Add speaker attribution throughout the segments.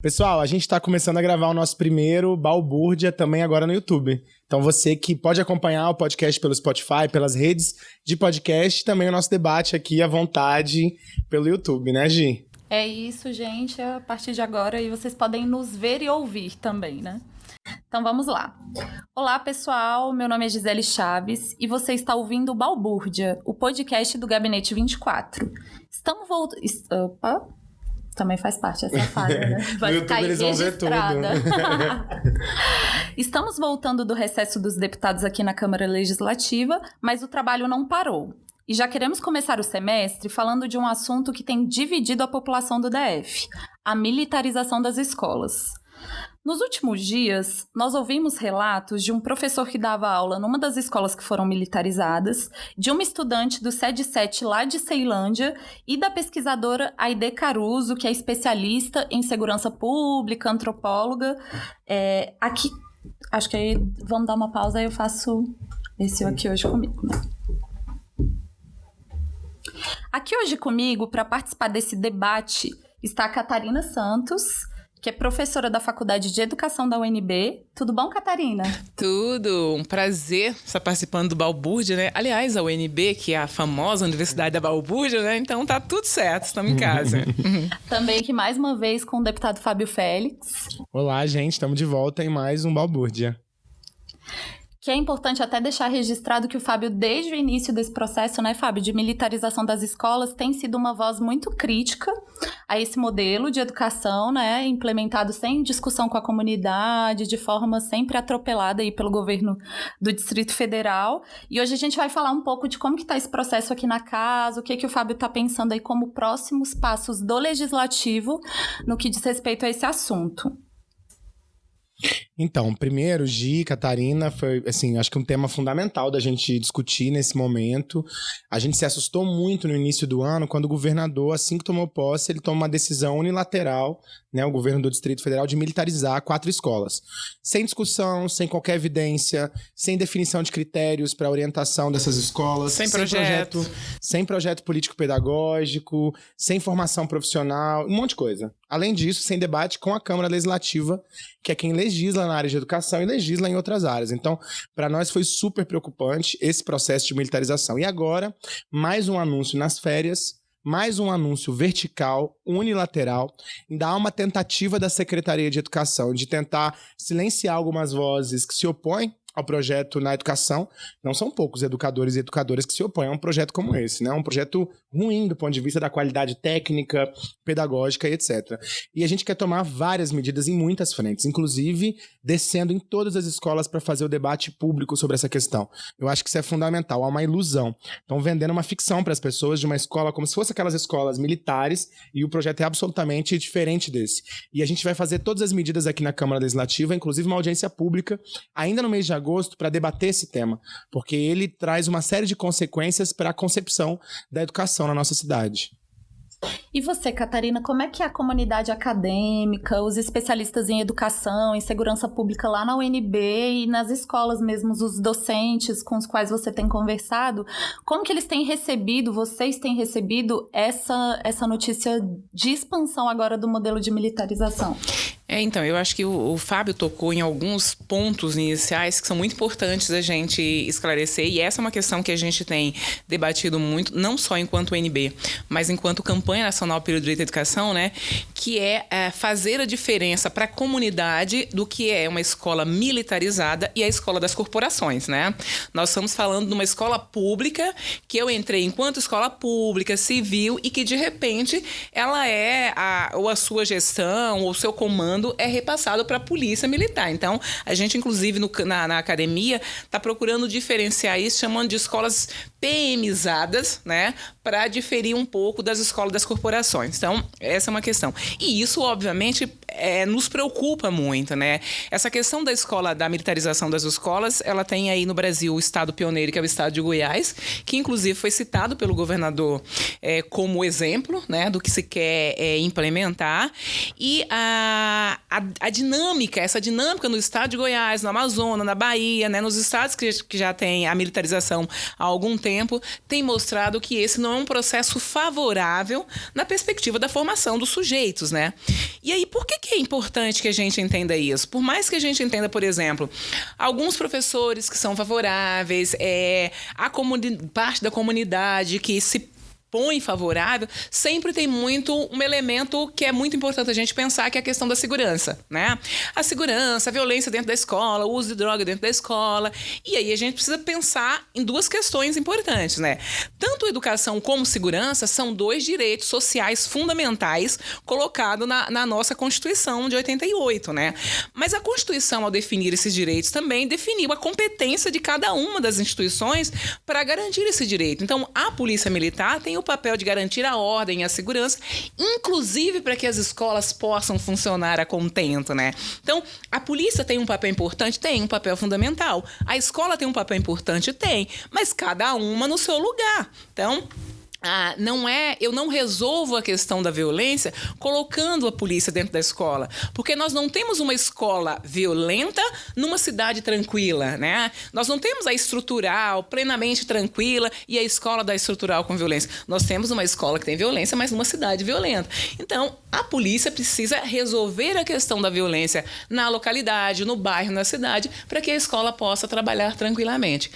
Speaker 1: Pessoal, a gente está começando a gravar o nosso primeiro Balbúrdia também agora no YouTube. Então você que pode acompanhar o podcast pelo Spotify, pelas redes de podcast, também o nosso debate aqui à vontade pelo YouTube, né, Gi?
Speaker 2: É isso, gente. A partir de agora e vocês podem nos ver e ouvir também, né? Então vamos lá. Olá, pessoal. Meu nome é Gisele Chaves e você está ouvindo o Balbúrdia, o podcast do Gabinete 24. Estamos voltando. Opa! Também faz parte essa falha, né?
Speaker 1: Vai no ficar eles registrada.
Speaker 2: Estamos voltando do recesso dos deputados aqui na Câmara Legislativa, mas o trabalho não parou. E já queremos começar o semestre falando de um assunto que tem dividido a população do DF: a militarização das escolas. Nos últimos dias, nós ouvimos relatos de um professor que dava aula numa das escolas que foram militarizadas, de uma estudante do SED 7 lá de Ceilândia e da pesquisadora Aide Caruso, que é especialista em segurança pública, antropóloga. É, aqui, acho que aí vamos dar uma pausa e eu faço esse aqui hoje comigo. Né? Aqui hoje comigo, para participar desse debate, está a Catarina Santos que é professora da Faculdade de Educação da UNB. Tudo bom, Catarina?
Speaker 3: Tudo. Um prazer estar participando do Balbúrdia, né? Aliás, a UNB, que é a famosa Universidade da Balbúrdia, né? Então tá tudo certo, estamos em casa.
Speaker 2: Também que mais uma vez com o deputado Fábio Félix.
Speaker 1: Olá, gente, estamos de volta em mais um Balbúrdia
Speaker 2: que é importante até deixar registrado que o Fábio, desde o início desse processo, né, Fábio, de militarização das escolas, tem sido uma voz muito crítica a esse modelo de educação, né, implementado sem discussão com a comunidade, de forma sempre atropelada aí pelo governo do Distrito Federal. E hoje a gente vai falar um pouco de como que está esse processo aqui na casa, o que que o Fábio está pensando aí como próximos passos do legislativo no que diz respeito a esse assunto.
Speaker 1: Então, primeiro, Gi, Catarina, foi, assim, acho que um tema fundamental da gente discutir nesse momento. A gente se assustou muito no início do ano, quando o governador, assim que tomou posse, ele toma uma decisão unilateral, né, o governo do Distrito Federal, de militarizar quatro escolas. Sem discussão, sem qualquer evidência, sem definição de critérios para orientação dessas escolas.
Speaker 3: Sem, sem projeto. projeto.
Speaker 1: Sem projeto político-pedagógico, sem formação profissional, um monte de coisa. Além disso, sem debate com a Câmara Legislativa, que é quem legisla na área de educação e legisla em outras áreas. Então, para nós foi super preocupante esse processo de militarização. E agora, mais um anúncio nas férias, mais um anúncio vertical, unilateral, há uma tentativa da Secretaria de Educação de tentar silenciar algumas vozes que se opõem ao projeto na educação. Não são poucos educadores e educadoras que se opõem a um projeto como esse, né? Um projeto ruim do ponto de vista da qualidade técnica, pedagógica etc. E a gente quer tomar várias medidas em muitas frentes, inclusive descendo em todas as escolas para fazer o debate público sobre essa questão. Eu acho que isso é fundamental, há uma ilusão. Estão vendendo uma ficção para as pessoas de uma escola como se fosse aquelas escolas militares e o projeto é absolutamente diferente desse. E a gente vai fazer todas as medidas aqui na Câmara Legislativa, inclusive uma audiência pública, ainda no mês de agosto, para debater esse tema, porque ele traz uma série de consequências para a concepção da educação na nossa cidade.
Speaker 2: E você, Catarina, como é que é a comunidade acadêmica, os especialistas em educação, em segurança pública lá na UNB e nas escolas mesmo, os docentes com os quais você tem conversado, como que eles têm recebido, vocês têm recebido essa, essa notícia de expansão agora do modelo de militarização?
Speaker 3: É, então, eu acho que o, o, Fábio tocou em alguns pontos iniciais que são muito importantes a gente esclarecer, e essa é uma questão que a gente tem debatido muito, não só enquanto UNB, mas enquanto campanha nacional pelo direito à educação, né, que é, é fazer a diferença para a comunidade do que é uma escola militarizada e a escola das corporações, né? Nós estamos falando de uma escola pública que eu entrei enquanto escola pública, civil, e que de repente ela é a, ou a sua gestão, ou o seu comando comando é repassado para a polícia militar. Então, a gente, inclusive, no, na, na academia, está procurando diferenciar isso, chamando de escolas PMizadas, né, para diferir um pouco das escolas das corporações. Então, essa é uma questão. E isso, obviamente, é, nos preocupa muito, né? Essa questão da escola, da militarização das escolas, ela tem aí no Brasil o estado pioneiro, que é o estado de Goiás, que inclusive foi citado pelo governador é, como exemplo, né, do que se quer é, implementar. E a, a, a, dinâmica, essa dinâmica no estado de Goiás, no Amazonas, na Bahia, né, nos estados que, que já tem a militarização há algum tempo, tempo tem mostrado que esse não é um processo favorável na perspectiva da formação dos sujeitos, né? E aí, por que, que é importante que a gente entenda isso? Por mais que a gente entenda, por exemplo, alguns professores que são favoráveis, é, a parte da comunidade que se põe favorável, sempre tem muito um elemento que é muito importante a gente pensar, que é a questão da segurança, né? A segurança, a violência dentro da escola, o uso de droga dentro da escola. E aí a gente precisa pensar em duas questões importantes, né? Tanto educação como segurança são dois direitos sociais fundamentais colocados na, na nossa Constituição de 88, né? Mas a Constituição, ao definir esses direitos, também definiu a competência de cada uma das instituições para garantir esse direito. Então, a Polícia Militar tem o papel de garantir a ordem e a segurança, inclusive para que as escolas possam funcionar a contento, né? Então, a polícia tem um papel importante? Tem, um papel fundamental. A escola tem um papel importante? Tem, mas cada uma no seu lugar. Então, ah, não é, eu não resolvo a questão da violência colocando a polícia dentro da escola, porque nós não temos uma escola violenta numa cidade tranquila, né? Nós não temos a estrutural plenamente tranquila e a escola da estrutural com violência. Nós temos uma escola que tem violência, mas numa cidade violenta. Então, a polícia precisa resolver a questão da violência na localidade, no bairro, na cidade, para que a escola possa trabalhar tranquilamente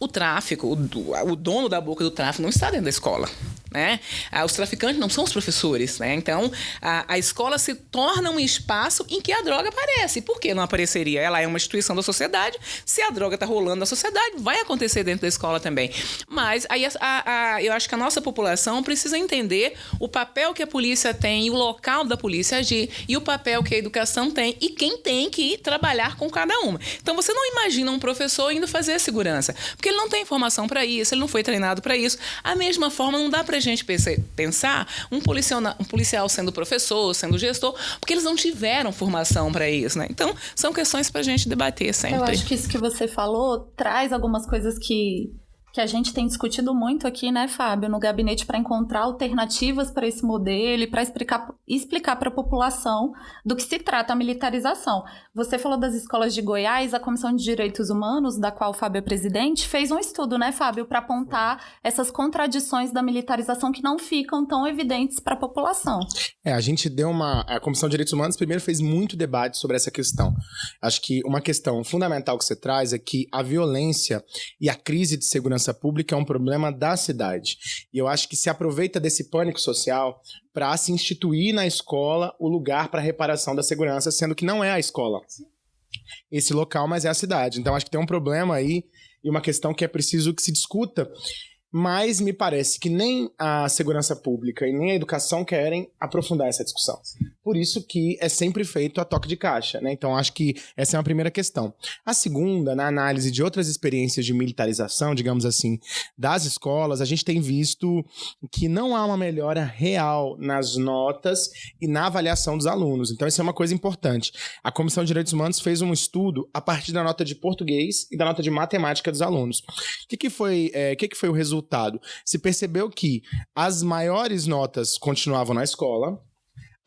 Speaker 3: o tráfico, o, o, dono da boca do tráfico não está dentro da escola. Né? Ah, os traficantes não são os professores. Né? Então, a, a escola se torna um espaço em que a droga aparece. Por que não apareceria? Ela é uma instituição da sociedade. Se a droga está rolando na sociedade, vai acontecer dentro da escola também. Mas aí a, a, eu acho que a nossa população precisa entender o papel que a polícia tem, o local da polícia agir, e o papel que a educação tem, e quem tem que trabalhar com cada uma. Então, você não imagina um professor indo fazer segurança. Porque ele não tem informação para isso, ele não foi treinado para isso. A mesma forma, não dá para a gente pensar um policial, um policial sendo professor, sendo gestor, porque eles não tiveram formação para isso, né? Então, são questões para a gente debater sempre.
Speaker 2: Eu acho que isso que você falou traz algumas coisas que que a gente tem discutido muito aqui, né, Fábio, no gabinete para encontrar alternativas para esse modelo e para explicar explicar para a população do que se trata a militarização. Você falou das escolas de Goiás, a Comissão de Direitos Humanos, da qual o Fábio é presidente, fez um estudo, né, Fábio, para apontar essas contradições da militarização que não ficam tão evidentes para a população.
Speaker 1: É, a gente deu uma a Comissão de Direitos Humanos primeiro fez muito debate sobre essa questão. Acho que uma questão fundamental que você traz é que a violência e a crise de segurança segurança pública é um problema da cidade. E eu acho que se aproveita desse pânico social para se instituir na escola o lugar para reparação da segurança, sendo que não é a escola. Esse local, mas é a cidade. Então acho que tem um problema aí e uma questão que é preciso que se discuta mas me parece que nem a segurança pública e nem a educação querem aprofundar essa discussão. Por isso que é sempre feito a toque de caixa, né? Então acho que essa é uma primeira questão. A segunda, na análise de outras experiências de militarização, digamos assim, das escolas, a gente tem visto que não há uma melhora real nas notas e na avaliação dos alunos. Então isso é uma coisa importante. A Comissão de Direitos Humanos fez um estudo a partir da nota de português e da nota de matemática dos alunos. O que, que foi, é, que, que foi o resultado? resultado. Se percebeu que as maiores notas continuavam na escola,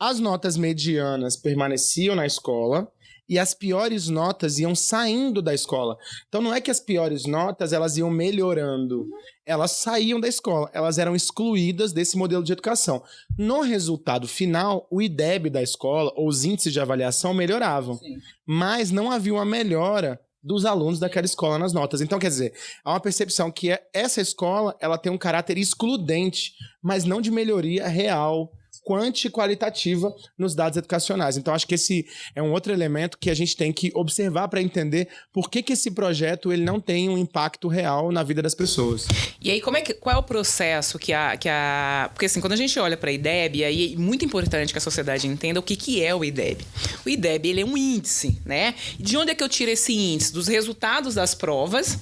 Speaker 1: as notas medianas permaneciam na escola e as piores notas iam saindo da escola. Então não é que as piores notas elas iam melhorando, elas saíam da escola, elas eram excluídas desse modelo de educação. No resultado final, o IDEB da escola, ou os índices de avaliação melhoravam, Sim. mas não havia uma melhora dos alunos daquela escola nas notas. Então, quer dizer, há uma percepção que essa escola ela tem um caráter excludente, mas não de melhoria real quanti qualitativa nos dados educacionais. Então, acho que esse é um outro elemento que a gente tem que observar para entender por que, que esse projeto ele não tem um impacto real na vida das pessoas.
Speaker 3: E aí, como é que, qual é o processo que a, que a... Porque, assim, quando a gente olha para a IDEB, aí é muito importante que a sociedade entenda o que, que é o IDEB. O IDEB, ele é um índice, né? De onde é que eu tiro esse índice? Dos resultados das provas,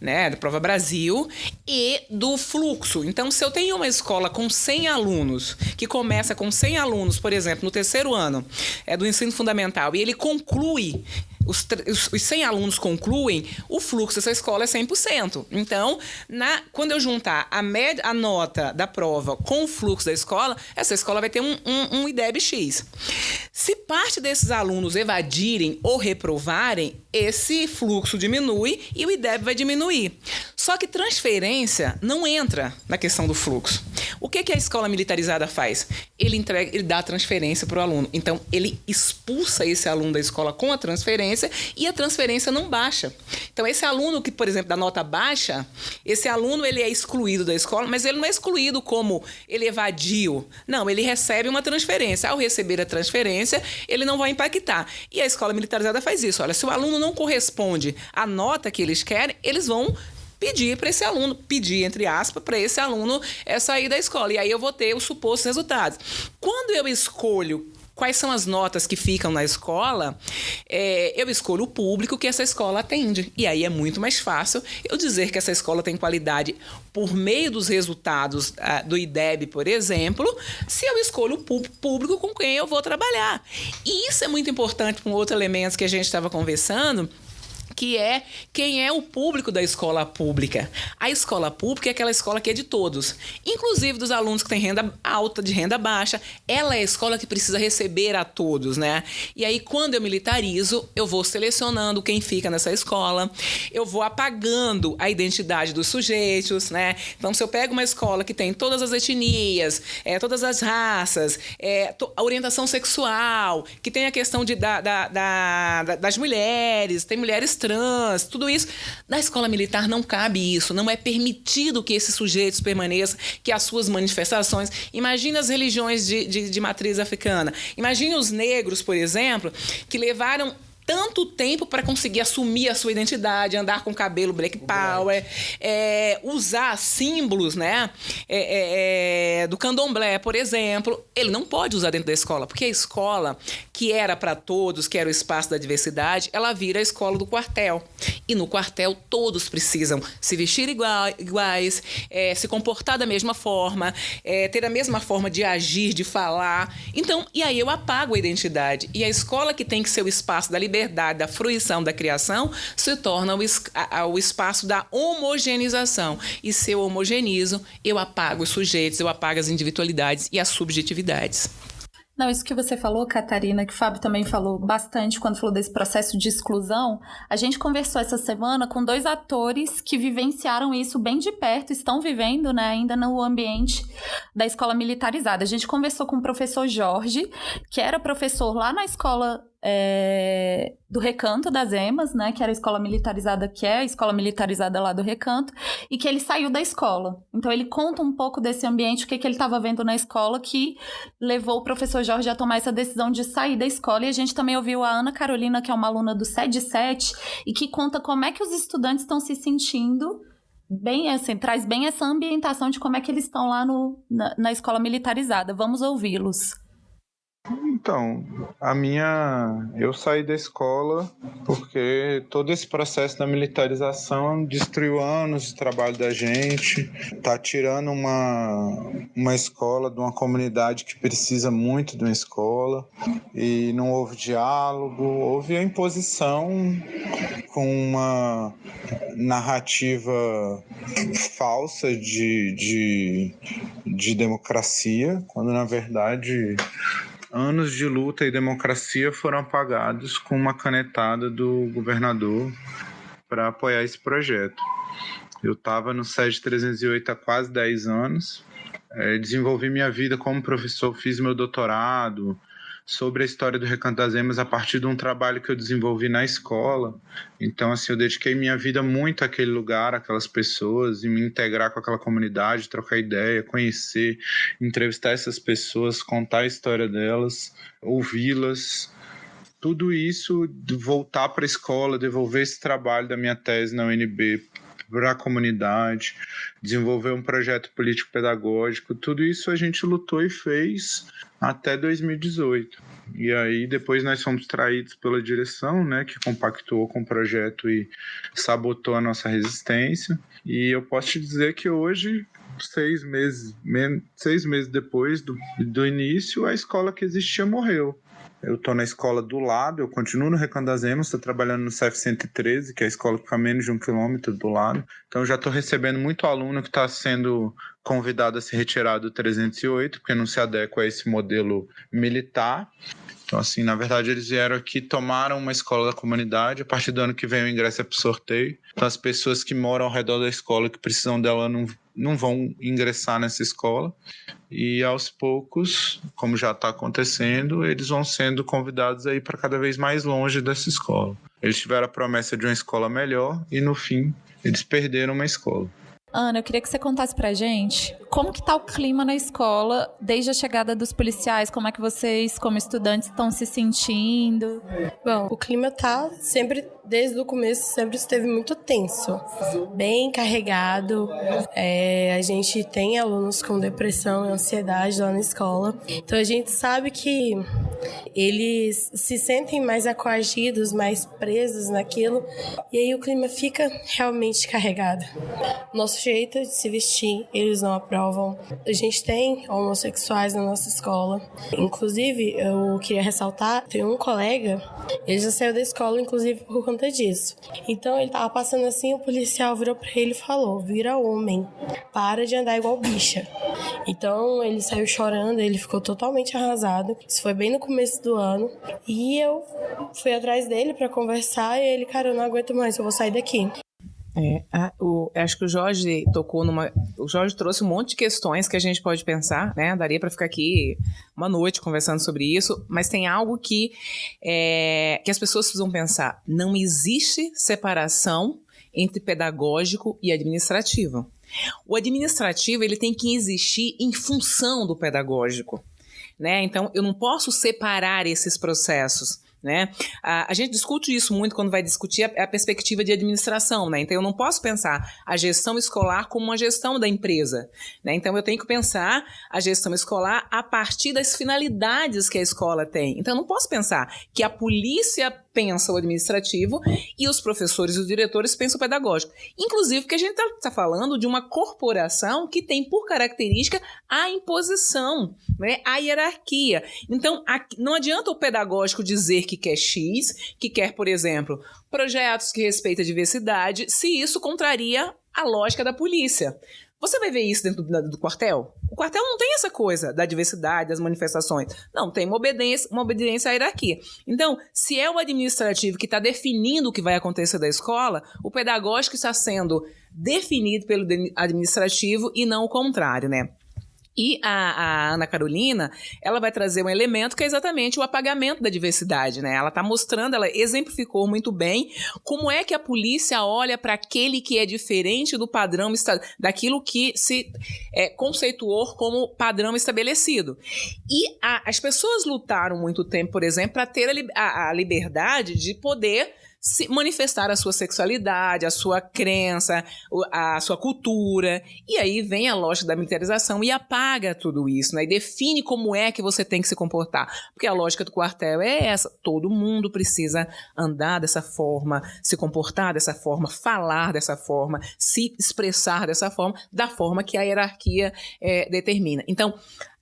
Speaker 3: né? Da Prova Brasil e do fluxo. Então, se eu tenho uma escola com 100 alunos que começa começa com 100 alunos, por exemplo, no terceiro ano é, do ensino fundamental, e ele conclui os, os 100 alunos concluem, o fluxo dessa escola é 100%. Então, na, quando eu juntar a, média, a nota da prova com o fluxo da escola, essa escola vai ter um, um, um IDEB X. Se parte desses alunos evadirem ou reprovarem, esse fluxo diminui e o IDEB vai diminuir. Só que transferência não entra na questão do fluxo. O que, que a escola militarizada faz? Ele entrega, ele dá transferência para o aluno. Então, ele expulsa esse aluno da escola com a transferência e a transferência não baixa. Então, esse aluno que, por exemplo, da nota baixa, esse aluno ele é excluído da escola, mas ele não é excluído como ele evadiu. Não, ele recebe uma transferência. Ao receber a transferência, ele não vai impactar. E a escola militarizada faz isso. Olha, se o aluno não corresponde à nota que eles querem, eles vão pedir para esse aluno, pedir, entre aspas, para esse aluno é, sair da escola. E aí eu vou ter os supostos resultados. Quando eu escolho quais são as notas que ficam na escola, é, eu escolho o público que essa escola atende. E aí é muito mais fácil eu dizer que essa escola tem qualidade por meio dos resultados ah, do IDEB, por exemplo, se eu escolho o público com quem eu vou trabalhar. E isso é muito importante para um outro elemento que a gente estava conversando, que é quem é o público da escola pública. A escola pública é aquela escola que é de todos, inclusive dos alunos que têm renda alta, de renda baixa. Ela é a escola que precisa receber a todos, né? E aí, quando eu militarizo, eu vou selecionando quem fica nessa escola, eu vou apagando a identidade dos sujeitos, né? Então, se eu pego uma escola que tem todas as etnias, é, todas as raças, é, a orientação sexual, que tem a questão de, da, da, da, das mulheres, tem mulheres trans, tudo isso. Na escola militar não cabe isso, não é permitido que esses sujeitos permaneçam, que as suas manifestações. Imagine as religiões de, de, de matriz africana. Imagine os negros, por exemplo, que levaram tanto tempo para conseguir assumir a sua identidade, andar com cabelo black power, é, usar símbolos, né, é, é, é, do candomblé, por exemplo, ele não pode usar dentro da escola, porque a escola que era para todos, que era o espaço da diversidade, ela vira a escola do quartel. E no quartel todos precisam se vestir iguais, é, se comportar da mesma forma, é, ter a mesma forma de agir, de falar. Então, e aí eu apago a identidade. E a escola que tem que ser o espaço da liberdade liberdade da fruição da criação se torna o, o espaço da homogeneização. E se eu homogenizo, eu apago os sujeitos, eu apago as individualidades e as subjetividades.
Speaker 2: Não, isso que você falou, Catarina, que o Fábio também falou bastante quando falou desse processo de exclusão. A gente conversou essa semana com dois atores que vivenciaram isso bem de perto, estão vivendo né, ainda no ambiente da escola militarizada. A gente conversou com o professor Jorge, que era professor lá na escola é, do Recanto das Emas, né, que era a escola militarizada, que é a escola militarizada lá do Recanto, e que ele saiu da escola. Então ele conta um pouco desse ambiente, o que, que ele estava vendo na escola, que levou o professor Jorge a tomar essa decisão de sair da escola. E a gente também ouviu a Ana Carolina, que é uma aluna do SED 7, e que conta como é que os estudantes estão se sentindo bem assim, traz bem essa ambientação de como é que eles estão lá no, na, na escola militarizada. Vamos ouvi-los.
Speaker 4: Então, a minha. Eu saí da escola porque todo esse processo da militarização destruiu anos de trabalho da gente, tá tirando uma, uma escola de uma comunidade que precisa muito de uma escola, e não houve diálogo, houve a imposição com uma narrativa falsa de, de, de democracia, quando na verdade anos de luta e democracia foram apagados com uma canetada do governador para apoiar esse projeto. Eu estava no SED 308 há quase 10 anos, é, desenvolvi minha vida como professor, fiz meu doutorado, sobre a história do Recanto das Emas a partir de um trabalho que eu desenvolvi na escola. Então, assim, eu dediquei minha vida muito àquele lugar, àquelas pessoas, e me integrar com aquela comunidade, trocar ideia, conhecer, entrevistar essas pessoas, contar a história delas, ouvi-las. Tudo isso, voltar para a escola, devolver esse trabalho da minha tese na UNB para a comunidade, desenvolver um projeto político-pedagógico, tudo isso a gente lutou e fez até 2018. E aí depois nós fomos traídos pela direção, né, que compactuou com o projeto e sabotou a nossa resistência. E eu posso te dizer que hoje seis meses, seis meses depois do, do início, a escola que existia morreu. Eu estou na escola do lado, eu continuo no Recanto das Emas, estou trabalhando no CEF 113, que é a escola que fica a menos de um quilômetro do lado. Então já estou recebendo muito aluno que está sendo convidado a se retirar do 308, porque não se adequa a esse modelo militar. Então, assim, na verdade, eles vieram aqui, tomaram uma escola da comunidade. A partir do ano que vem, o ingresso é para sorteio. Então, as pessoas que moram ao redor da escola, que precisam dela, não, não vão ingressar nessa escola. E aos poucos, como já está acontecendo, eles vão sendo convidados aí para cada vez mais longe dessa escola. Eles tiveram a promessa de uma escola melhor e, no fim, eles perderam uma escola.
Speaker 2: Ana, eu queria que você contasse pra gente como que tá o clima na escola desde a chegada dos policiais, como é que vocês, como estudantes, estão se sentindo?
Speaker 5: Bom, o clima tá sempre, desde o começo, sempre esteve muito tenso, bem carregado. É, a gente tem alunos com depressão e ansiedade lá na escola, então a gente sabe que eles se sentem mais acoagidos, mais presos naquilo, e aí o clima fica realmente carregado. Nosso jeito de se vestir, eles não aprovam. A gente tem homossexuais na nossa escola. Inclusive, eu queria ressaltar, tem um colega, ele já saiu da escola, inclusive, por conta disso. Então, ele tava passando assim, o policial virou pra ele e falou, vira homem, para de andar igual bicha. Então, ele saiu chorando, ele ficou totalmente arrasado. Isso foi bem no começo do ano. E eu fui atrás dele para conversar e ele, cara, eu não aguento mais, eu vou sair daqui.
Speaker 3: É, a, o, acho que o Jorge tocou numa. O Jorge trouxe um monte de questões que a gente pode pensar, né? Daria para ficar aqui uma noite conversando sobre isso, mas tem algo que, é, que as pessoas precisam pensar. Não existe separação entre pedagógico e administrativo. O administrativo ele tem que existir em função do pedagógico. Né? Então, eu não posso separar esses processos. Né? A, a, gente discute isso muito quando vai discutir a, a, perspectiva de administração, né? Então eu não posso pensar a gestão escolar como uma gestão da empresa, né? Então eu tenho que pensar a gestão escolar a partir das finalidades que a escola tem. Então eu não posso pensar que a polícia pensa o administrativo e os professores e os diretores pensam o pedagógico. Inclusive porque a gente está tá falando de uma corporação que tem por característica a imposição, né? a hierarquia. Então, não adianta o pedagógico dizer que quer X, que quer, por exemplo, projetos que respeitam a diversidade, se isso contraria a lógica da polícia. Você vai ver isso dentro do, do, quartel? O quartel não tem essa coisa da diversidade, das manifestações. Não, tem uma obediência, uma obediência à hierarquia. Então, se é o administrativo que está definindo o que vai acontecer da escola, o pedagógico está sendo definido pelo administrativo e não o contrário, né? E a, a, Ana Carolina, ela vai trazer um elemento que é exatamente o apagamento da diversidade, né? Ela está mostrando, ela exemplificou muito bem como é que a polícia olha para aquele que é diferente do padrão daquilo que se é, conceituou como padrão estabelecido. E a, as pessoas lutaram muito tempo, por exemplo, para ter a, a liberdade de poder se manifestar a sua sexualidade, a sua crença, a sua cultura. E aí vem a lógica da militarização e apaga tudo isso, né? E define como é que você tem que se comportar. Porque a lógica do quartel é essa: todo mundo precisa andar dessa forma, se comportar dessa forma, falar dessa forma, se expressar dessa forma, da forma que a hierarquia é, determina. Então,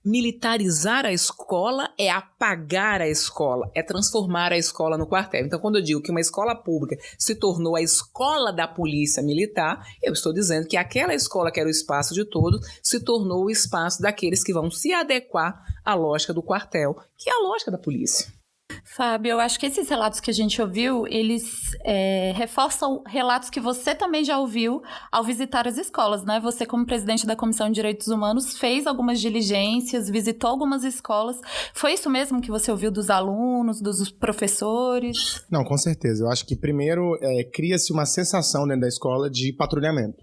Speaker 3: militarizar a escola é apagar a escola, é transformar a escola no quartel. Então, quando eu digo que uma escola pública se tornou a escola da polícia militar, eu estou dizendo que aquela escola que era o espaço de todos se tornou o espaço daqueles que vão se adequar à lógica do quartel, que é a lógica da polícia.
Speaker 2: Fábio, eu acho que esses relatos que a gente ouviu, eles é, reforçam relatos que você também já ouviu ao visitar as escolas, né? Você, como presidente da Comissão de Direitos Humanos, fez algumas diligências, visitou algumas escolas. Foi isso mesmo que você ouviu dos alunos, dos professores?
Speaker 1: Não, com certeza. Eu acho que primeiro é, cria-se uma sensação dentro da escola de patrulhamento.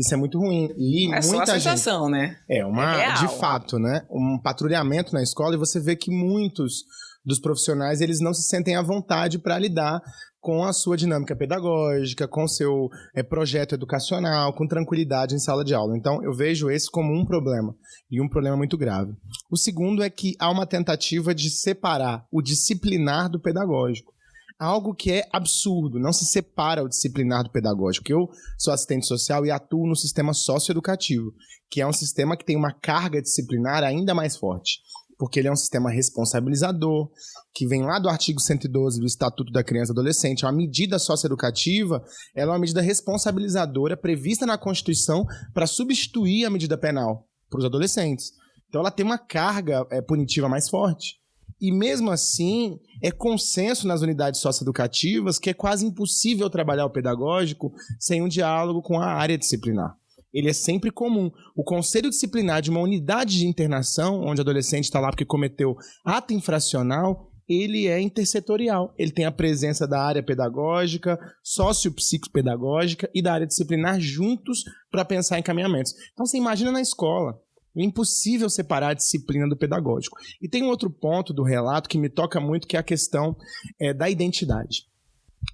Speaker 1: Isso é muito ruim. E
Speaker 3: é
Speaker 1: muita
Speaker 3: só a sensação,
Speaker 1: gente...
Speaker 3: né?
Speaker 1: É, uma, é de fato, né? Um patrulhamento na escola e você vê que muitos dos profissionais, eles não se sentem à vontade para lidar com a sua dinâmica pedagógica, com seu é, projeto educacional, com tranquilidade em sala de aula. Então, eu vejo esse como um problema, e um problema muito grave. O segundo é que há uma tentativa de separar o disciplinar do pedagógico. Algo que é absurdo, não se separa o disciplinar do pedagógico. Eu sou assistente social e atuo no sistema socioeducativo, que é um sistema que tem uma carga disciplinar ainda mais forte. Porque ele é um sistema responsabilizador, que vem lá do artigo 112 do Estatuto da Criança e Adolescente. É uma medida socioeducativa, ela é uma medida responsabilizadora prevista na Constituição para substituir a medida penal para os adolescentes. Então ela tem uma carga é, punitiva mais forte. E mesmo assim, é consenso nas unidades socioeducativas que é quase impossível trabalhar o pedagógico sem um diálogo com a área disciplinar. Ele é sempre comum. O conselho disciplinar de uma unidade de internação, onde o adolescente está lá porque cometeu ato infracional, ele é intersetorial. Ele tem a presença da área pedagógica, sociopsicopedagógica e da área disciplinar juntos para pensar em encaminhamentos. Então você imagina na escola. É impossível separar a disciplina do pedagógico. E tem um outro ponto do relato que me toca muito, que é a questão é, da identidade.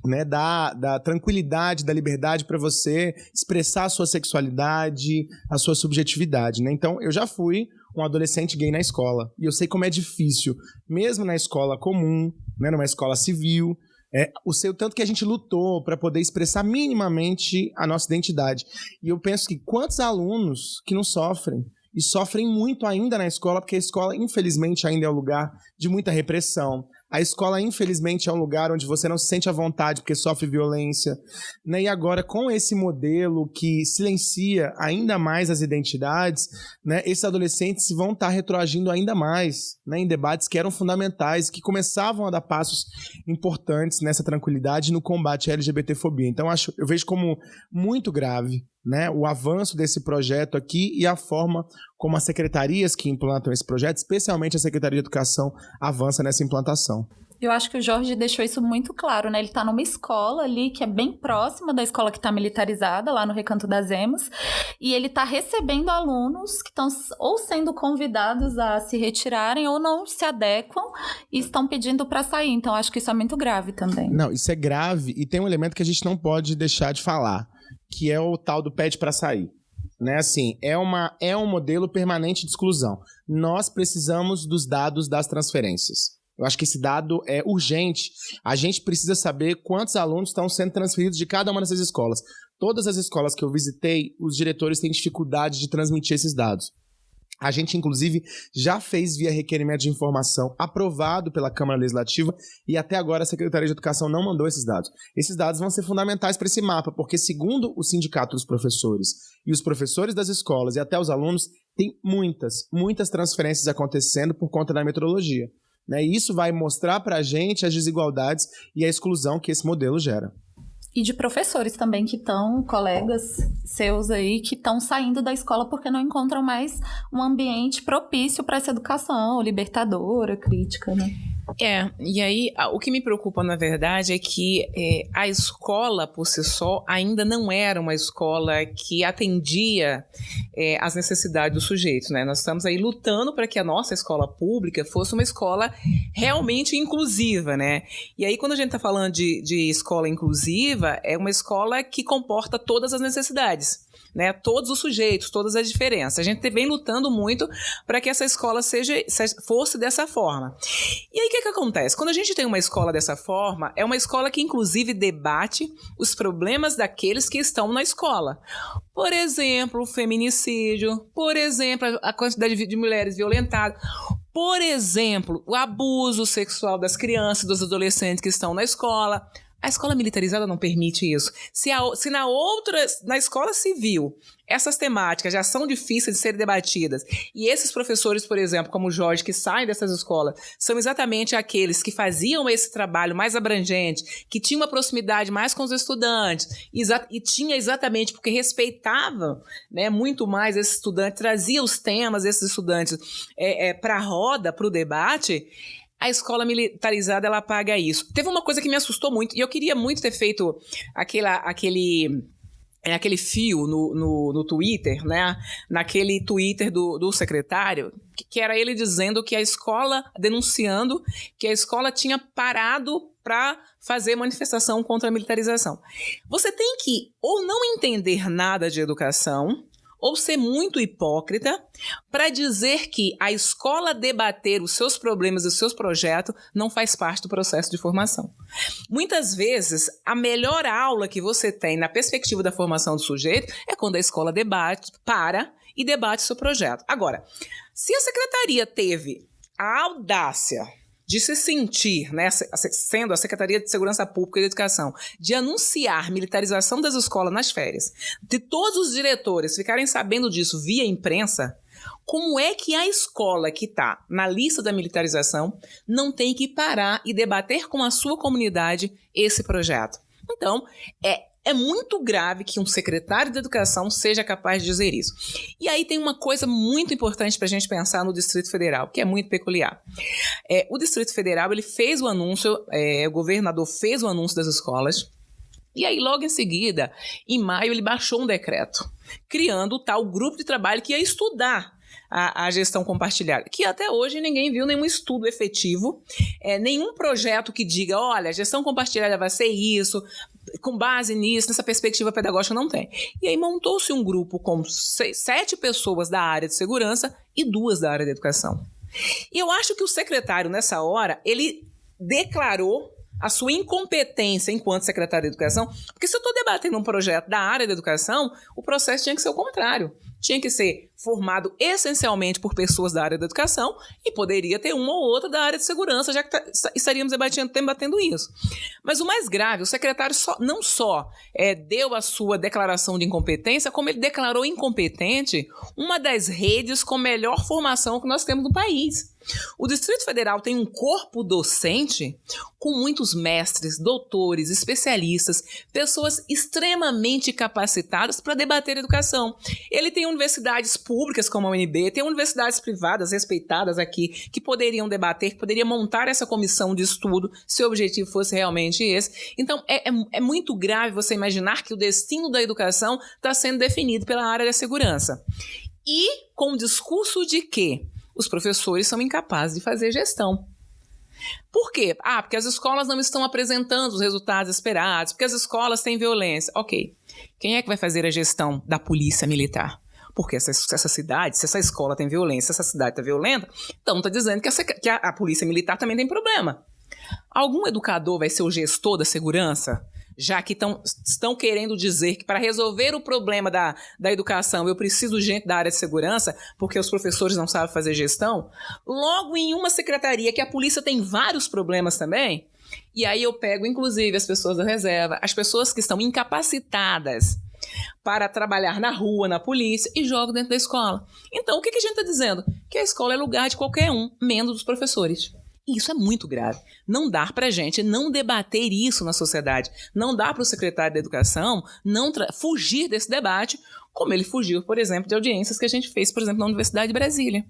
Speaker 1: Né, da, da tranquilidade, da liberdade para você expressar a sua sexualidade, a sua subjetividade. Né? Então, eu já fui um adolescente gay na escola. E eu sei como é difícil, mesmo na escola comum, né, numa escola civil, é, o seu tanto que a gente lutou para poder expressar minimamente a nossa identidade. E eu penso que quantos alunos que não sofrem e sofrem muito ainda na escola, porque a escola, infelizmente, ainda é um lugar de muita repressão. A escola, infelizmente, é um lugar onde você não se sente à vontade porque sofre violência. Né? E agora, com esse modelo que silencia ainda mais as identidades, né, esses adolescentes vão estar retroagindo ainda mais né, em debates que eram fundamentais, que começavam a dar passos importantes nessa tranquilidade no combate à LGBTfobia. Então, acho, eu vejo como muito grave né, o avanço desse projeto aqui e a forma como as secretarias que implantam esse projeto, especialmente a Secretaria de Educação, avança nessa implantação.
Speaker 2: Eu acho que o Jorge deixou isso muito claro, né? Ele está numa escola ali que é bem próxima da escola que está militarizada, lá no Recanto das Emas, e ele está recebendo alunos que estão ou sendo convidados a se retirarem ou não se adequam e estão pedindo para sair. Então, acho que isso é muito grave também.
Speaker 1: Não, isso é grave e tem um elemento que a gente não pode deixar de falar, que é o tal do pede para sair né? Assim, é, uma, é um modelo permanente de exclusão. Nós precisamos dos dados das transferências. Eu acho que esse dado é urgente. A gente precisa saber quantos alunos estão sendo transferidos de cada uma dessas escolas. Todas as escolas que eu visitei, os diretores têm dificuldade de transmitir esses dados. A gente, inclusive, já fez via requerimento de informação aprovado pela Câmara Legislativa e até agora a Secretaria de Educação não mandou esses dados. Esses dados vão ser fundamentais para esse mapa, porque, segundo o Sindicato dos Professores e os professores das escolas e até os alunos, tem muitas, muitas transferências acontecendo por conta da metrologia. Né? E isso vai mostrar para a gente as desigualdades e a exclusão que esse modelo gera
Speaker 2: e de professores também que estão, colegas seus aí, que estão saindo da escola porque não encontram mais um ambiente propício para essa educação libertadora, crítica, né?
Speaker 3: É, e aí o que me preocupa, na verdade, é que é, a escola por si só ainda não era uma escola que atendia é, necessidades do sujeito, né? Nós estamos aí lutando para que a nossa escola pública fosse uma escola realmente inclusiva, né? E aí, quando a gente está falando de, de escola inclusiva, é uma escola que comporta todas as necessidades né? Todos os sujeitos, todas as diferenças. A gente vem lutando muito para que essa escola seja, fosse dessa forma. E aí que, que acontece? Quando a gente tem uma escola dessa forma, é uma escola que inclusive debate os problemas daqueles que estão na escola. Por exemplo, o feminicídio, por exemplo, a quantidade de mulheres violentadas, por exemplo, o abuso sexual das crianças, dos adolescentes que estão na escola, a escola militarizada não permite isso. Se, a, se na outra, na escola civil, essas temáticas já são difíceis de serem debatidas, e esses professores, por exemplo, como o Jorge, que saem dessas escolas, são exatamente aqueles que faziam esse trabalho mais abrangente, que tinham uma proximidade mais com os estudantes, e tinha exatamente porque respeitavam né, muito mais esses estudantes, trazia os temas desses estudantes é, é, para a roda, para o debate a escola militarizada ela paga isso. Teve uma coisa que me assustou muito, e eu queria muito ter feito aquela, aquele é aquele fio no, no, no, Twitter, né? Naquele Twitter do, do secretário, que, que, era ele dizendo que a escola, denunciando que a escola tinha parado para fazer manifestação contra a militarização. Você tem que ou não entender nada de educação, ou ser muito hipócrita para dizer que a escola debater os seus problemas e os seus projetos não faz parte do processo de formação. Muitas vezes, a melhor aula que você tem na perspectiva da formação do sujeito é quando a escola debate, para e debate seu projeto. Agora, se a secretaria teve a audácia de se sentir, né, sendo a Secretaria de Segurança Pública e Educação, de anunciar militarização das escolas nas férias, de todos os diretores ficarem sabendo disso via imprensa, como é que a escola que está na lista da militarização não tem que parar e debater com a sua comunidade esse projeto? Então, é é muito grave que um secretário de educação seja capaz de dizer isso. E aí tem uma coisa muito importante para a gente pensar no Distrito Federal, que é muito peculiar. É, o Distrito Federal ele fez o anúncio, é, o governador fez o anúncio das escolas. E aí, logo em seguida, em maio, ele baixou um decreto, criando o tal grupo de trabalho que ia estudar a, a, gestão compartilhada, que até hoje ninguém viu nenhum estudo efetivo, é, nenhum projeto que diga, olha, a gestão compartilhada vai ser isso, com base nisso, nessa perspectiva pedagógica, não tem. E aí montou-se um grupo com seis, sete pessoas da área de segurança e duas da área de educação. E eu acho que o secretário, nessa hora, ele declarou a sua incompetência enquanto secretário de educação, porque se eu estou debatendo um projeto da área da educação, o processo tinha que ser o contrário tinha que ser formado essencialmente por pessoas da área da educação e poderia ter uma ou outra da área de segurança, já que tá, estaríamos debatendo, debatendo isso. Mas o mais grave, o secretário só, não só é, deu a sua declaração de incompetência, como ele declarou incompetente uma das redes com melhor formação que nós temos no país. O Distrito Federal tem um corpo docente com muitos mestres, doutores, especialistas, pessoas extremamente capacitadas para debater educação. Ele tem universidades públicas como a UNB, tem universidades privadas respeitadas aqui que poderiam debater, que poderiam montar essa comissão de estudo se o objetivo fosse realmente esse. Então, é, é, é muito grave você imaginar que o destino da educação está sendo definido pela área da segurança. E com o discurso de que os professores são incapazes de fazer gestão. Por quê? Ah, porque as escolas não estão apresentando os resultados esperados, porque as escolas têm violência. Ok. Quem é que vai fazer a gestão da polícia militar? Porque essa, essa cidade, se essa escola tem violência, se essa cidade está violenta, então está dizendo que, essa, que a, a polícia militar também tem problema. Algum educador vai ser o gestor da segurança? já que tão, estão querendo dizer que para resolver o problema da, da educação eu preciso de gente da área de segurança, porque os professores não sabem fazer gestão, logo em uma secretaria que a polícia tem vários problemas também, e aí eu pego inclusive as pessoas da reserva, as pessoas que estão incapacitadas para trabalhar na rua, na polícia, e jogo dentro da escola. Então, o que, a gente está dizendo? Que a escola é lugar de qualquer um, menos dos professores. E isso é muito grave. Não dá para a gente não debater isso na sociedade. Não dá para o secretário da Educação não fugir desse debate, como ele fugiu, por exemplo, de audiências que a gente fez, por exemplo, na Universidade de Brasília.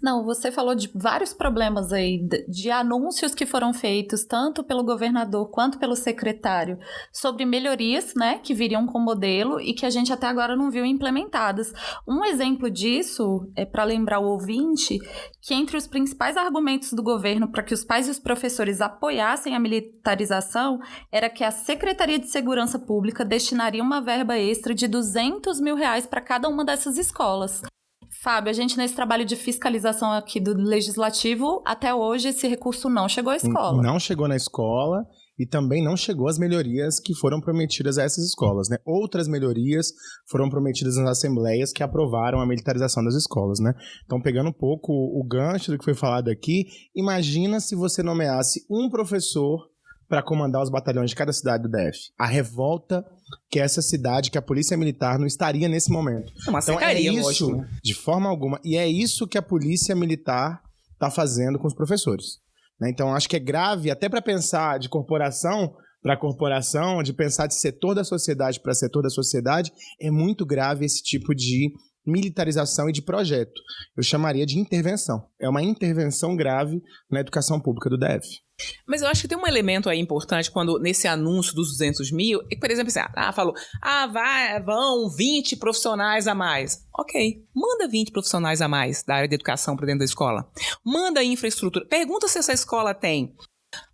Speaker 2: Não, você falou de vários problemas aí, de anúncios que foram feitos, tanto pelo governador quanto pelo secretário, sobre melhorias, né, que viriam com o modelo e que a gente até agora não viu implementadas. Um exemplo disso, é para lembrar o ouvinte, que entre os principais argumentos do governo para que os pais e os professores apoiassem a militarização era que a Secretaria de Segurança Pública destinaria uma verba extra de 200 mil reais para cada uma dessas escolas. Fábio, a gente nesse trabalho de fiscalização aqui do legislativo, até hoje esse recurso não chegou à escola.
Speaker 1: Não chegou na escola e também não chegou às melhorias que foram prometidas a essas escolas, né? Outras melhorias foram prometidas nas assembleias que aprovaram a militarização das escolas, né? Então, pegando um pouco o gancho do que foi falado aqui, imagina se você nomeasse um professor para comandar os batalhões de cada cidade do DF. A revolta que essa cidade, que a polícia militar não estaria nesse momento.
Speaker 3: É uma então é
Speaker 1: isso,
Speaker 3: lógico, né?
Speaker 1: de forma alguma. E é isso que a polícia militar está fazendo com os professores. Né? Então acho que é grave até para pensar de corporação para corporação, de pensar de setor da sociedade para setor da sociedade, é muito grave esse tipo de militarização e de projeto. Eu chamaria de intervenção. É uma intervenção grave na educação pública do DF.
Speaker 3: Mas eu acho que tem um elemento aí importante quando nesse anúncio dos 200 mil, é por exemplo, assim, ah, falou, ah, vai, vão 20 profissionais a mais. Ok, manda 20 profissionais a mais da área de educação para dentro da escola. Manda infraestrutura. Pergunta se essa escola tem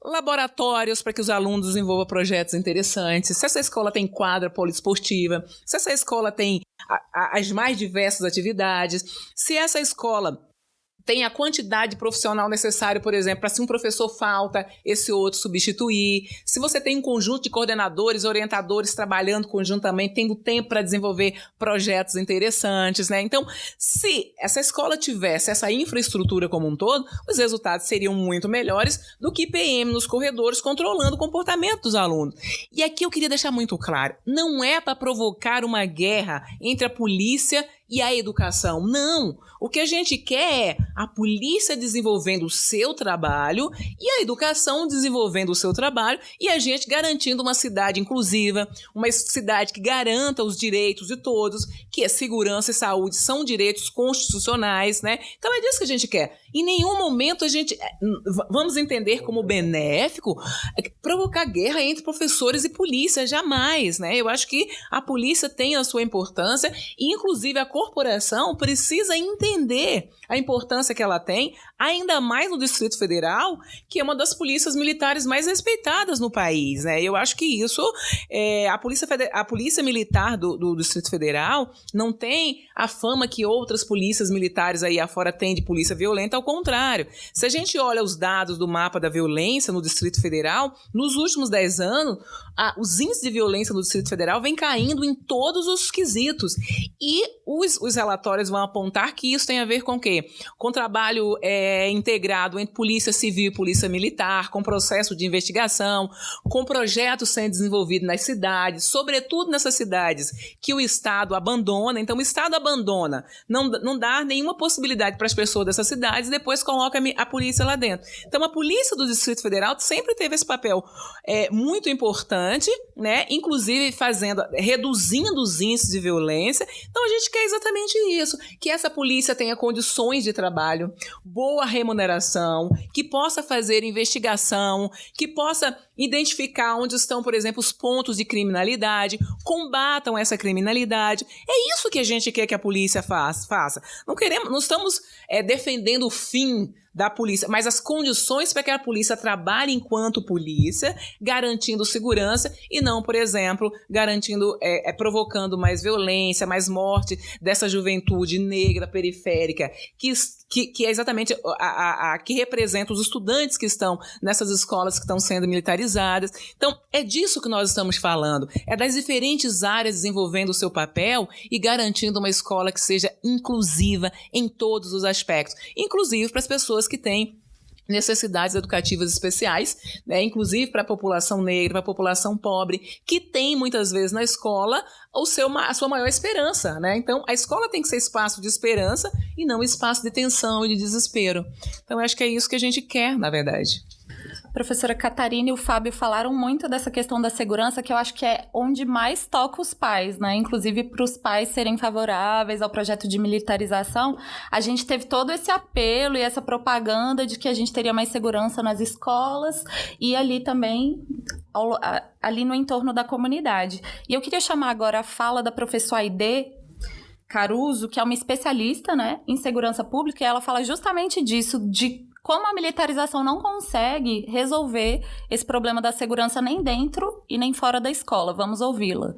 Speaker 3: laboratórios para que os alunos desenvolvam projetos interessantes, se essa escola tem quadra poliesportiva, se essa escola tem a, a, as mais diversas atividades, se essa escola tem a quantidade profissional necessária, por exemplo, para se um professor falta, esse outro substituir. Se você tem um conjunto de coordenadores, orientadores trabalhando conjuntamente, tendo tempo para desenvolver projetos interessantes, né? Então, se essa escola tivesse essa infraestrutura como um todo, os resultados seriam muito melhores do que PM nos corredores controlando o comportamento dos alunos. E aqui eu queria deixar muito claro, não é para provocar uma guerra entre a polícia e a educação. Não! O que a gente quer é a polícia desenvolvendo o seu trabalho e a educação desenvolvendo o seu trabalho e a gente garantindo uma cidade inclusiva, uma cidade que garanta os direitos de todos, que segurança e saúde são direitos constitucionais, né? Então é disso que a gente quer. Em nenhum momento a gente é, vamos entender como benéfico é, provocar guerra entre professores e polícia, jamais, né? Eu acho que a polícia tem a sua importância e inclusive a corporação precisa entender a importância que ela tem, ainda mais no Distrito Federal, que é uma das polícias militares mais respeitadas no país. Né? Eu acho que isso, é, a, polícia a polícia militar do, do, Distrito Federal não tem a fama que outras polícias militares aí afora têm de polícia violenta, ao contrário. Se a gente olha os dados do mapa da violência no Distrito Federal, nos últimos 10 anos, a, os índices de violência no Distrito Federal vem caindo em todos os quesitos. E os, os relatórios vão apontar que isso tem a ver com o quê? Com trabalho é, integrado entre polícia civil e polícia militar, com processo de investigação, com projetos sendo desenvolvidos nas cidades, sobretudo nessas cidades que o Estado abandona. Então, o Estado abandona, não, não dá nenhuma possibilidade para as pessoas dessas cidades e depois coloca a polícia lá dentro. Então, a polícia do Distrito Federal sempre teve esse papel é, muito importante, né? inclusive fazendo, reduzindo os índices de violência. Então, a gente quer exatamente isso, que essa polícia tenha condições de trabalho, boa remuneração, que possa fazer investigação, que possa identificar onde estão, por exemplo, os pontos de criminalidade, combatam essa criminalidade. É isso que a gente quer que a polícia faça. Não queremos, não estamos é, defendendo o fim da polícia, mas as condições para que a polícia trabalhe enquanto polícia, garantindo segurança e não, por exemplo, garantindo, é, é, provocando mais violência, mais morte dessa juventude negra periférica, que, que, que é exatamente a, a, a, que representa os estudantes que estão nessas escolas que estão sendo militarizadas. Então, é disso que nós estamos falando, é das diferentes áreas desenvolvendo o seu papel e garantindo uma escola que seja inclusiva em todos os aspectos, inclusive para as pessoas pessoas que têm necessidades educativas especiais, né, inclusive para a população negra, para a população pobre, que tem muitas vezes na escola o seu, a sua maior esperança. Né? Então, a escola tem que ser espaço de esperança e não espaço de tensão e de desespero. Então, acho que é isso que a gente quer, na verdade
Speaker 2: professora Catarina e o Fábio falaram muito dessa questão da segurança, que eu acho que é onde mais toca os pais, né? Inclusive para os pais serem favoráveis ao projeto de militarização, a gente teve todo esse apelo e essa propaganda de que a gente teria mais segurança nas escolas e ali também ali no entorno da comunidade. E eu queria chamar agora a fala da professora Aide Caruso, que é uma especialista né, em segurança pública, e ela fala justamente disso, de como a militarização não consegue resolver esse problema da segurança nem dentro e nem fora da escola. Vamos ouvi-la.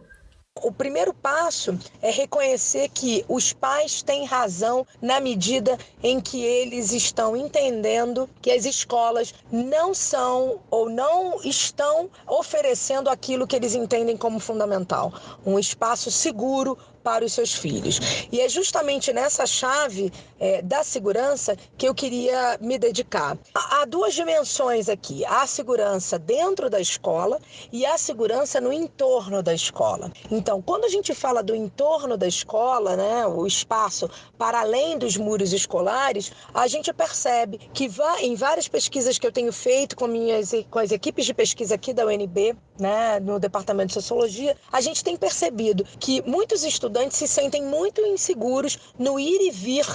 Speaker 6: O primeiro passo é reconhecer que os pais têm razão na medida em que eles estão entendendo que as escolas não são ou não estão oferecendo aquilo que eles entendem como fundamental: um espaço seguro para os seus filhos. E é justamente nessa chave é, da segurança que eu queria me dedicar. Há duas dimensões aqui: a segurança dentro da escola e a segurança no entorno da escola. Então, quando a gente fala do entorno da escola, né, o espaço para além dos muros escolares, a gente percebe que em várias pesquisas que eu tenho feito com, minhas, com as equipes de pesquisa aqui da UNB, né, no Departamento de Sociologia, a gente tem percebido que muitos estudantes se sentem muito inseguros no ir e vir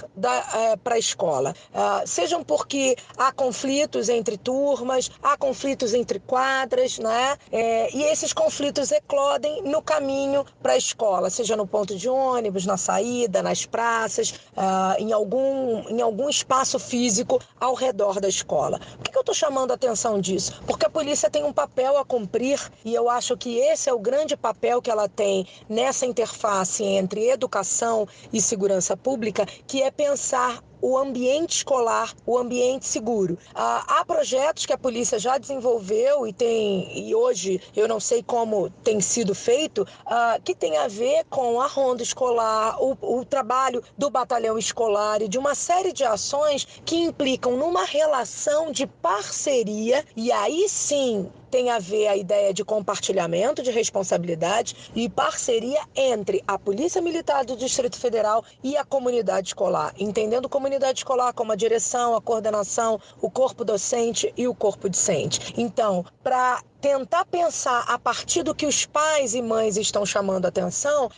Speaker 6: é, para a escola. Uh, sejam porque há conflitos entre turmas, há conflitos entre quadras, né? É, e esses conflitos eclodem no caminho para a escola, seja no ponto de ônibus, na saída, nas praças, uh, em, algum, em algum espaço físico ao redor da escola. Por que eu estou chamando a atenção disso? Porque a polícia tem um papel a cumprir e eu acho que esse é o grande papel que ela tem nessa interface entre educação e segurança pública, que é pensar o ambiente escolar, o ambiente seguro. Ah, há projetos que a polícia já desenvolveu e tem e hoje eu não sei como tem sido feito, ah, que tem a ver com a ronda escolar, o, o trabalho do batalhão escolar e de uma série de ações que implicam numa relação de parceria e aí sim tem a ver a ideia de compartilhamento de responsabilidade e parceria entre a Polícia Militar do Distrito Federal e a comunidade escolar, entendendo comunidade escolar como a direção, a coordenação, o corpo docente e o corpo discente. Então, para tentar pensar a partir do que os pais e mães estão chamando atenção,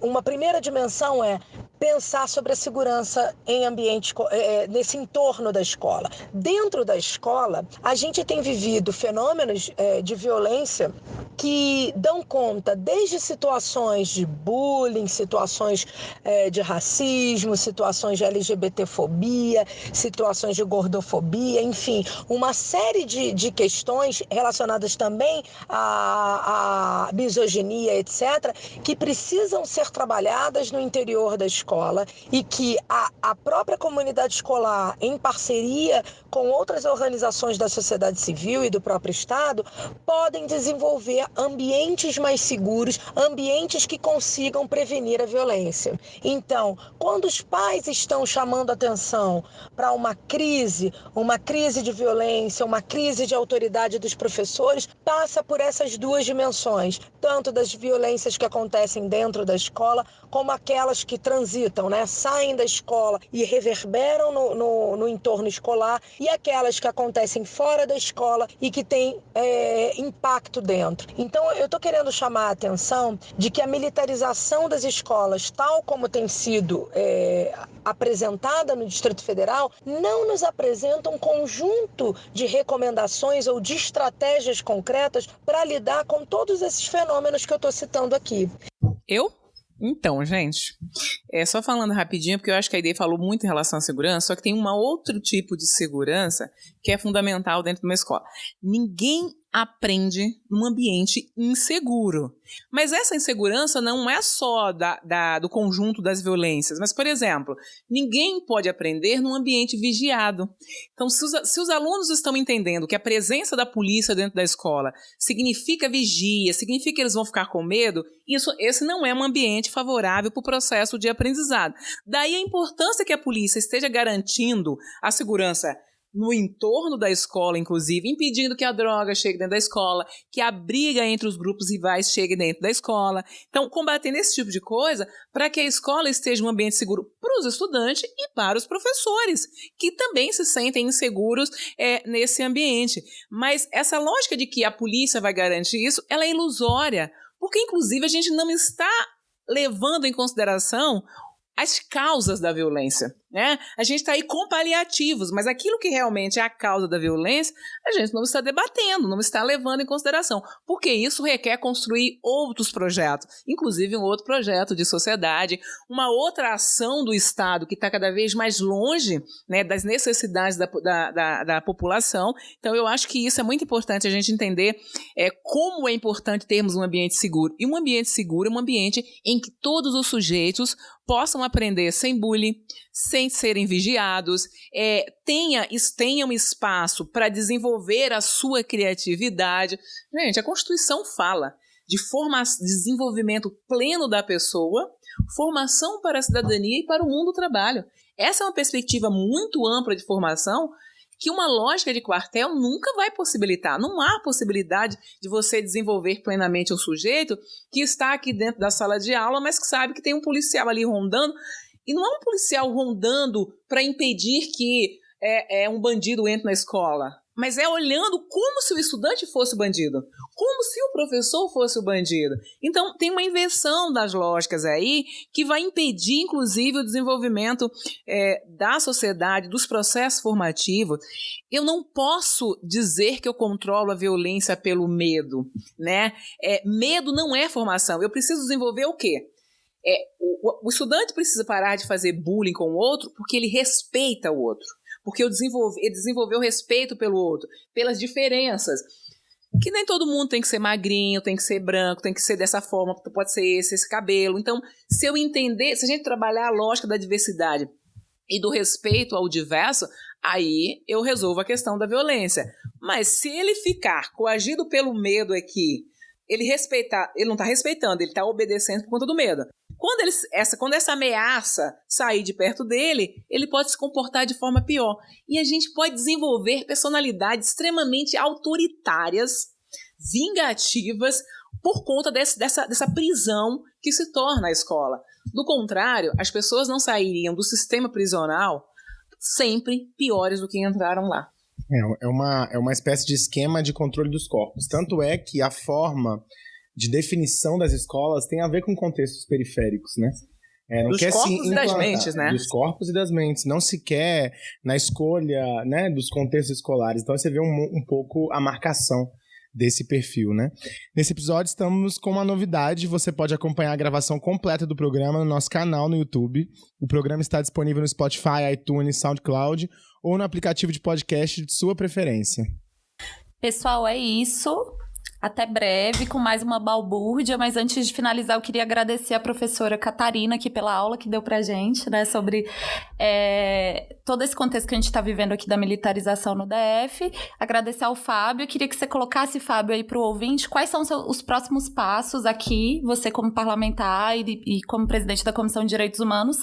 Speaker 6: uma primeira dimensão é pensar sobre a segurança em ambiente é, nesse entorno da escola. Dentro da escola, a gente tem vivido fenômenos é, de violência que dão conta desde situações de bullying, situações de racismo, situações de LGBTfobia, situações de gordofobia, enfim, uma série de, de questões relacionadas também à, à misoginia, etc., que precisam ser trabalhadas no interior da escola e que a, a própria comunidade escolar, em parceria com outras organizações da sociedade civil e do próprio Estado, podem desenvolver ambientes mais seguros, ambientes que consigam prevenir a violência. Então, quando os pais estão chamando atenção para uma crise, uma crise de violência, uma crise de autoridade dos professores, passa por essas duas dimensões, tanto das violências que acontecem dentro da escola, como aquelas que transitam, né? saem da escola e reverberam no, no, no entorno escolar, e aquelas que acontecem fora da escola e que têm é, impacto dentro. Então, eu estou querendo chamar a atenção de que a militarização das escolas, tal como tem sido é, apresentada no Distrito Federal, não nos apresenta um conjunto de recomendações ou de estratégias concretas para lidar com todos esses fenômenos que eu estou citando aqui.
Speaker 3: Eu? Então, gente, é só falando rapidinho, porque eu acho que a ideia falou muito em relação à segurança, só que tem um outro tipo de segurança que é fundamental dentro de uma escola. Ninguém aprende num ambiente inseguro. Mas essa insegurança não é só da, da, do conjunto das violências. Mas, por exemplo, ninguém pode aprender num ambiente vigiado. Então, se os, se os alunos estão entendendo que a presença da polícia dentro da escola significa vigia, significa que eles vão ficar com medo, isso, esse não é um ambiente favorável para o processo de aprendizado. Daí a importância que a polícia esteja garantindo a segurança no entorno da escola, inclusive, impedindo que a droga chegue dentro da escola, que a briga entre os grupos rivais chegue dentro da escola. Então, combatendo esse tipo de coisa para que a escola esteja um ambiente seguro para os estudantes e para os professores, que também se sentem inseguros é, nesse ambiente. Mas essa lógica de que a polícia vai garantir isso, ela é ilusória, porque, inclusive, a gente não está levando em consideração as causas da violência. Né? A gente está aí com paliativos, mas aquilo que realmente é a causa da violência, a gente não está debatendo, não está levando em consideração, porque isso requer construir outros projetos, inclusive um outro projeto de sociedade, uma outra ação do Estado que está cada vez mais longe né, das necessidades da, da, da, da, população. Então, eu acho que isso é muito importante a gente entender é, como é importante termos um ambiente seguro. E um ambiente seguro é um ambiente em que todos os sujeitos possam aprender sem bullying, sem serem vigiados, é, tenha, tenham espaço para desenvolver a sua criatividade. Gente, a Constituição fala de forma, desenvolvimento pleno da pessoa, formação para a cidadania e para o mundo do trabalho. Essa é uma perspectiva muito ampla de formação que uma lógica de quartel nunca vai possibilitar. Não há possibilidade de você desenvolver plenamente o sujeito que está aqui dentro da sala de aula, mas que sabe que tem um policial ali rondando e não é um policial rondando para impedir que é, é, um bandido entre na escola, mas é olhando como se o estudante fosse o bandido, como se o professor fosse o bandido. Então, tem uma inversão das lógicas aí que vai impedir, inclusive, o desenvolvimento é, da sociedade, dos processos formativos. Eu não posso dizer que eu controlo a violência pelo medo, né? É, medo não é formação. Eu preciso desenvolver o quê? É, o, o estudante precisa parar de fazer bullying com o outro porque ele respeita o outro. Porque eu ele desenvolveu respeito pelo outro, pelas diferenças. Que nem todo mundo tem que ser magrinho, tem que ser branco, tem que ser dessa forma, pode ser esse, esse cabelo. Então, se eu entender, se a gente trabalhar a lógica da diversidade e do respeito ao diverso, aí eu resolvo a questão da violência. Mas se ele ficar coagido pelo medo aqui, ele respeitar, ele não está respeitando, ele está obedecendo por conta do medo. Quando, ele, essa, quando essa ameaça sair de perto dele, ele pode se comportar de forma pior. E a gente pode desenvolver personalidades extremamente autoritárias, vingativas, por conta desse, dessa, dessa prisão que se torna a escola. Do contrário, as pessoas não sairiam do sistema prisional sempre piores do que entraram lá.
Speaker 1: É, é, uma, é uma espécie de esquema de controle dos corpos. Tanto é que a forma de definição das escolas tem a ver com contextos periféricos, né?
Speaker 3: É, dos corpos e das mentes, né?
Speaker 1: Dos corpos e das mentes. Não se quer na escolha né, dos contextos escolares. Então você vê um, um pouco a marcação desse perfil, né? Nesse episódio estamos com uma novidade, você pode acompanhar a gravação completa do programa no nosso canal no YouTube. O programa está disponível no Spotify, iTunes, SoundCloud ou no aplicativo de podcast de sua preferência.
Speaker 2: Pessoal, é isso. Até breve com mais uma balbúrdia, mas antes de finalizar, eu queria agradecer a professora Catarina aqui pela aula que deu pra gente, né, sobre é, todo esse contexto que a gente está vivendo aqui da militarização no DF. Agradecer ao Fábio. Eu queria que você colocasse, Fábio, aí para o ouvinte, quais são os próximos passos aqui, você como parlamentar e, e como presidente da Comissão de Direitos Humanos,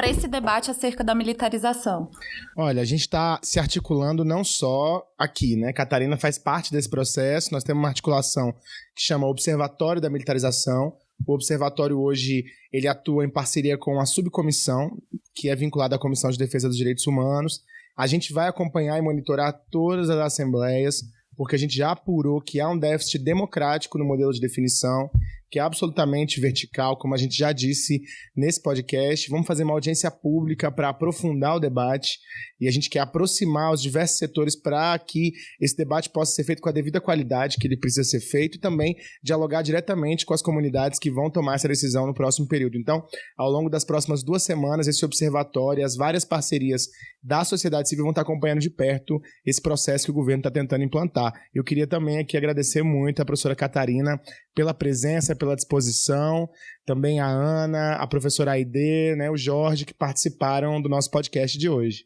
Speaker 2: para esse debate acerca da militarização?
Speaker 1: Olha, a gente está se articulando não só aqui, né? Catarina faz parte desse processo, nós temos uma articulação que chama Observatório da Militarização. O observatório hoje ele atua em parceria com a subcomissão, que é vinculada à Comissão de Defesa dos Direitos Humanos. A gente vai acompanhar e monitorar todas as assembleias, porque a gente já apurou que há um déficit democrático no modelo de definição que é absolutamente vertical, como a gente já disse nesse podcast. Vamos fazer uma audiência pública para aprofundar o debate e a gente quer aproximar os diversos setores para que esse debate possa ser feito com a devida qualidade que ele precisa ser feito e também dialogar diretamente com as comunidades que vão tomar essa decisão no próximo período. Então, ao longo das próximas duas semanas, esse observatório e as várias parcerias da sociedade civil vão estar acompanhando de perto esse processo que o governo está tentando implantar. Eu queria também aqui agradecer muito a professora Catarina pela presença, pela disposição, também a Ana, a professora Aide, né, o Jorge, que participaram do nosso podcast de hoje.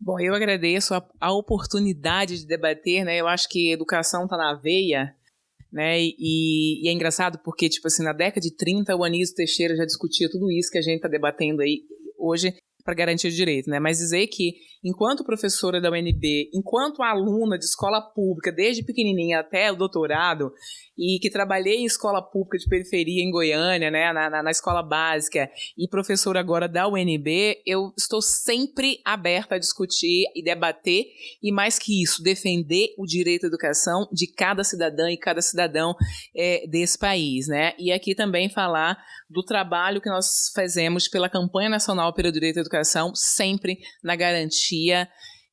Speaker 3: Bom, eu agradeço a, a oportunidade de debater, né? Eu acho que educação está na veia, né? E, e, é engraçado porque, tipo assim, na década de 30, o Anísio Teixeira já discutia tudo isso que a gente está debatendo aí hoje para garantir o direito, né? Mas dizer que, enquanto professora da UNB, enquanto aluna de escola pública, desde pequenininha até o doutorado, e que trabalhei em escola pública de periferia em Goiânia, né, na, na, na, escola básica, e professora agora da UNB, eu estou sempre aberta a discutir e debater, e mais que isso, defender o direito à educação de cada cidadã e cada cidadão é, desse país, né? E aqui também falar do trabalho que nós fazemos pela campanha nacional pelo direito à educação, sempre na garantia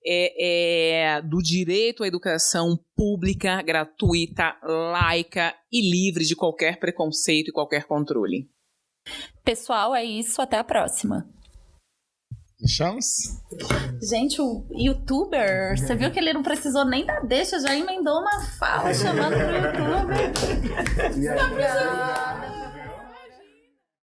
Speaker 3: é, é, do direito à educação pública, gratuita, laica e livre de qualquer preconceito e qualquer controle.
Speaker 2: Pessoal, é isso. Até a próxima.
Speaker 1: Deixamos?
Speaker 2: Gente, o youtuber, você viu que ele não precisou nem da deixa, já emendou uma fala chamando pro youtuber.